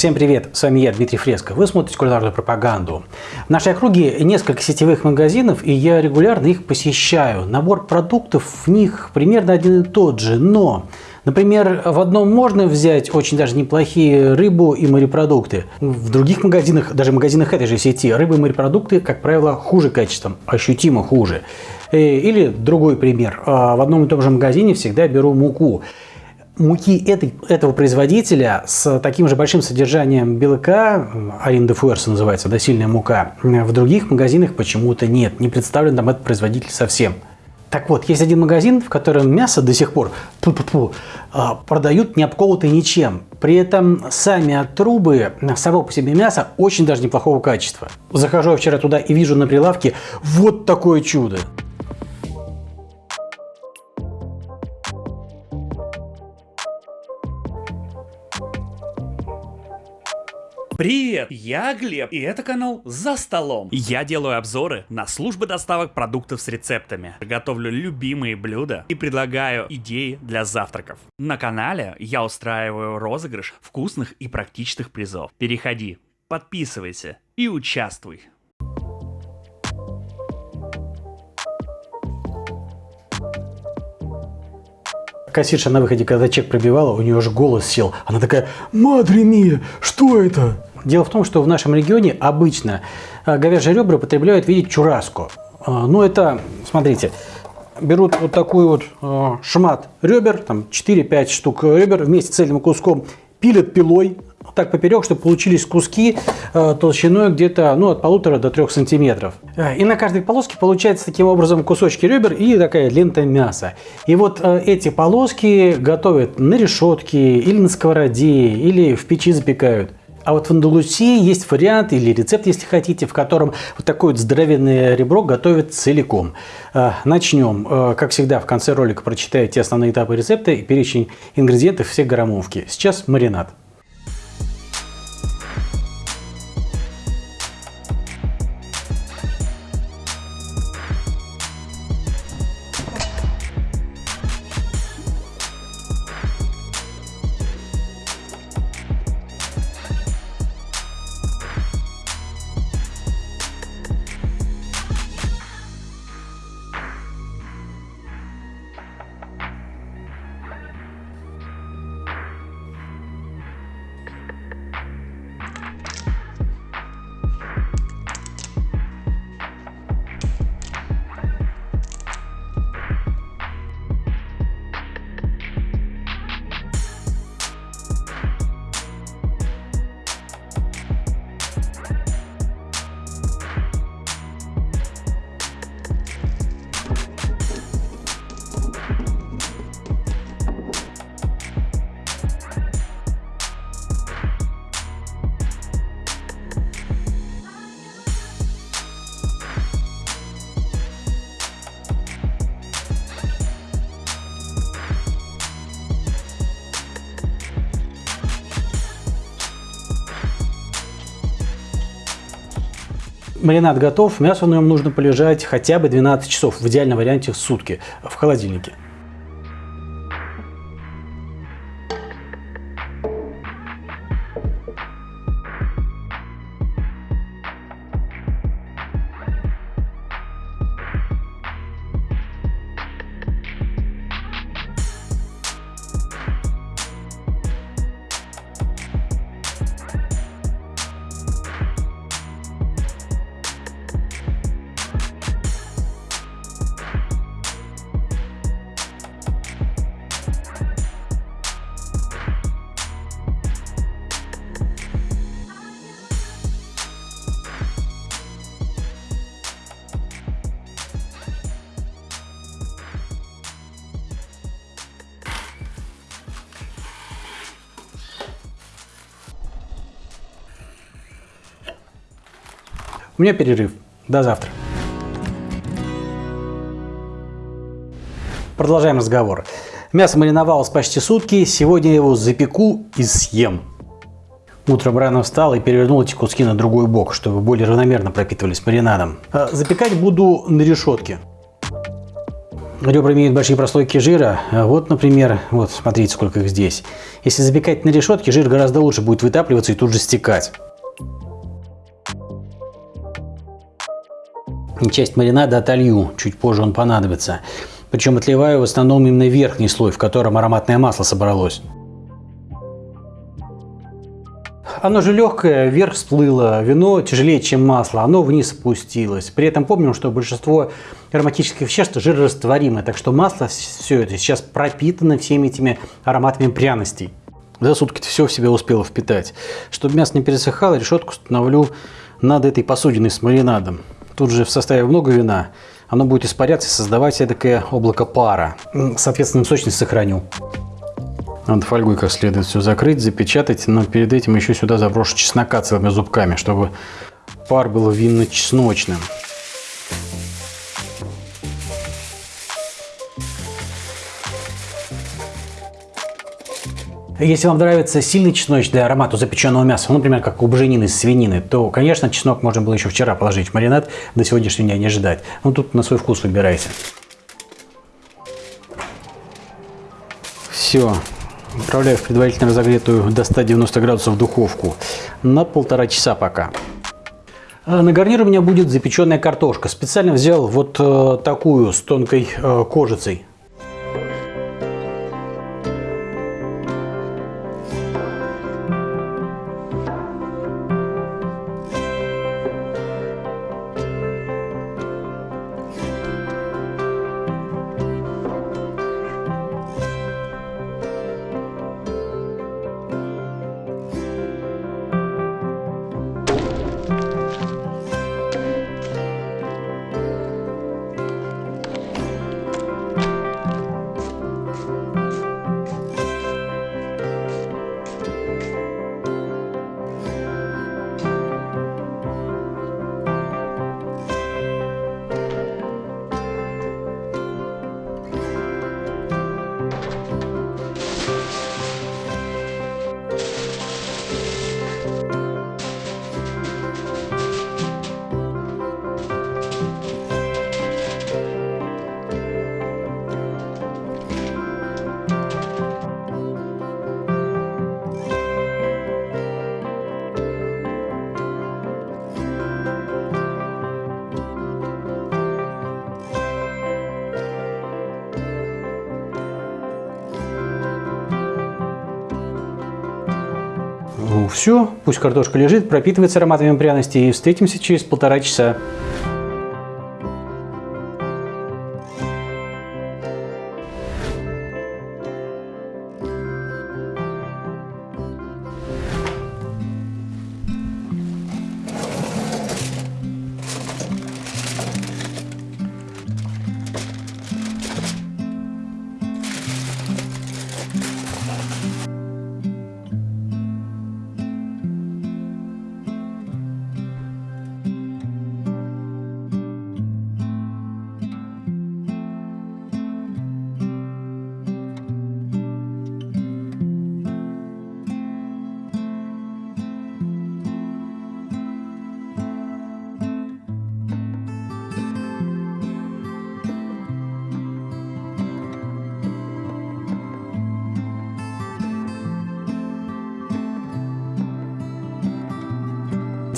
Всем привет, с вами я, Дмитрий Фреско. Вы смотрите кулинарную пропаганду. В нашей округе несколько сетевых магазинов, и я регулярно их посещаю. Набор продуктов в них примерно один и тот же, но... Например, в одном можно взять очень даже неплохие рыбу и морепродукты. В других магазинах, даже в магазинах этой же сети, рыбы и морепродукты, как правило, хуже качеством, ощутимо хуже. Э, или другой пример. А, в одном и том же магазине всегда беру муку муки этой, этого производителя с таким же большим содержанием белка, Аринда Фуэрс называется, да, сильная мука, в других магазинах почему-то нет, не представлен там этот производитель совсем. Так вот, есть один магазин, в котором мясо до сих пор пу -пу -пу, продают не обколотое ничем. При этом сами трубы, само по себе мясо очень даже неплохого качества. Захожу я вчера туда и вижу на прилавке вот такое чудо. Привет, я Глеб, и это канал «За столом». Я делаю обзоры на службы доставок продуктов с рецептами, готовлю любимые блюда и предлагаю идеи для завтраков. На канале я устраиваю розыгрыш вкусных и практичных призов. Переходи, подписывайся и участвуй. Кассирша на выходе, когда чек пробивала, у нее аж голос сел. Она такая, «Мадре мия, что это?» Дело в том, что в нашем регионе обычно а, говяжьи ребра потребляют в виде чураску. А, ну, это, смотрите, берут вот такой вот а, шмат ребер, там 4-5 штук ребер вместе с цельным куском, пилят пилой, так поперек, чтобы получились куски толщиной где-то ну, от полутора до трех сантиметров. И на каждой полоске получается таким образом кусочки ребер и такая лента мяса. И вот эти полоски готовят на решетке или на сковороде, или в печи запекают. А вот в Андалусии есть вариант или рецепт, если хотите, в котором вот такое вот здоровенное ребро готовят целиком. Начнем. Как всегда, в конце ролика прочитайте основные этапы рецепта и перечень ингредиентов всех граммовки. Сейчас маринад. Маринад готов, мясо на нем нужно полежать хотя бы 12 часов, в идеальном варианте сутки в холодильнике. У меня перерыв. До завтра. Продолжаем разговор. Мясо мариновалось почти сутки. Сегодня я его запеку и съем. Утром рано встал и перевернул эти куски на другой бок, чтобы более равномерно пропитывались маринадом. А запекать буду на решетке. Ребра имеют большие прослойки жира. Вот, например, вот смотрите, сколько их здесь. Если запекать на решетке, жир гораздо лучше будет вытапливаться и тут же стекать. Часть маринада отолью, чуть позже он понадобится. Причем отливаю в основном именно верхний слой, в котором ароматное масло собралось. Оно же легкое, вверх всплыло, вино тяжелее, чем масло, оно вниз опустилось. При этом помним, что большинство ароматических веществ жирорастворимы, так что масло все это сейчас пропитано всеми этими ароматами пряностей. За сутки все в себя успело впитать. Чтобы мясо не пересыхало, решетку установлю над этой посудиной с маринадом. Тут же в составе много вина, оно будет испаряться и создавать такое облако пара. Соответственно, сочность сохраню. Надо фольгой как следует все закрыть, запечатать, но перед этим еще сюда заброшу чеснока целыми зубками, чтобы пар был винно-чесночным. Если вам нравится сильный чесночный аромат у запеченного мяса, ну, например, как у буженины из свинины, то, конечно, чеснок можно было еще вчера положить в маринад, до сегодняшнего дня не ждать. Ну, тут на свой вкус выбирайте. Все. Отправляю в предварительно разогретую до 190 градусов духовку на полтора часа пока. А на гарнир у меня будет запеченная картошка. Специально взял вот э, такую с тонкой э, кожицей. Все, пусть картошка лежит, пропитывается ароматами пряностей и встретимся через полтора часа.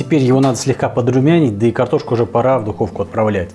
Теперь его надо слегка подрумянить, да и картошку уже пора в духовку отправлять.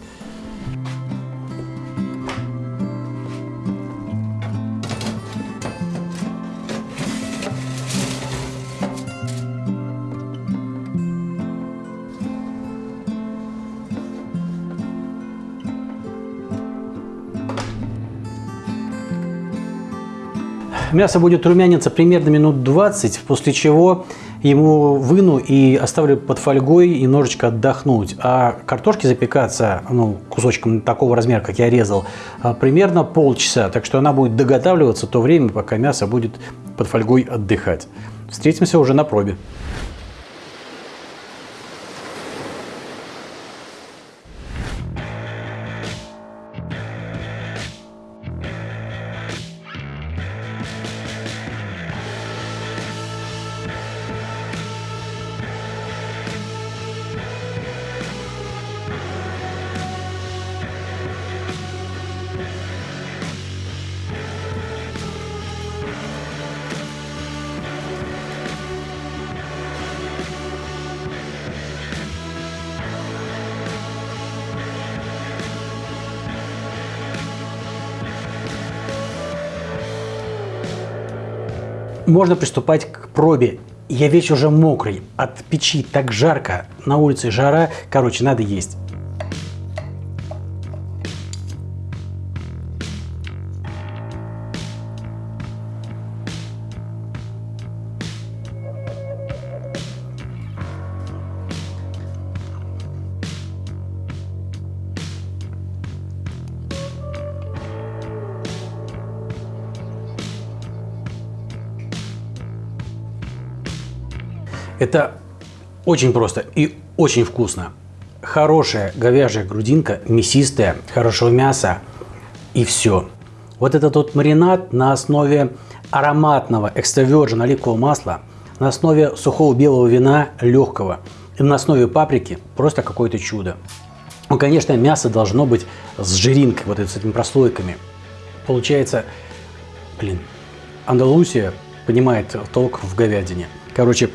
Мясо будет румяниться примерно минут 20, после чего ему выну и оставлю под фольгой немножечко отдохнуть. А картошки запекаться, ну, кусочком такого размера, как я резал, а, примерно полчаса. Так что она будет доготавливаться то время, пока мясо будет под фольгой отдыхать. Встретимся уже на пробе. Можно приступать к пробе. Я весь уже мокрый, от печи так жарко, на улице жара, короче, надо есть. Это очень просто и очень вкусно. Хорошая говяжья грудинка, мясистая, хорошего мяса и все. Вот этот вот маринад на основе ароматного экстравержен оливкового масла, на основе сухого белого вина легкого и на основе паприки просто какое-то чудо. Ну, конечно, мясо должно быть с жиринкой, вот с этими прослойками. Получается, блин, Андалусия понимает толк в говядине. Короче,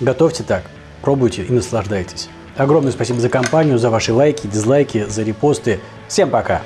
Готовьте так, пробуйте и наслаждайтесь. Огромное спасибо за компанию, за ваши лайки, дизлайки, за репосты. Всем пока!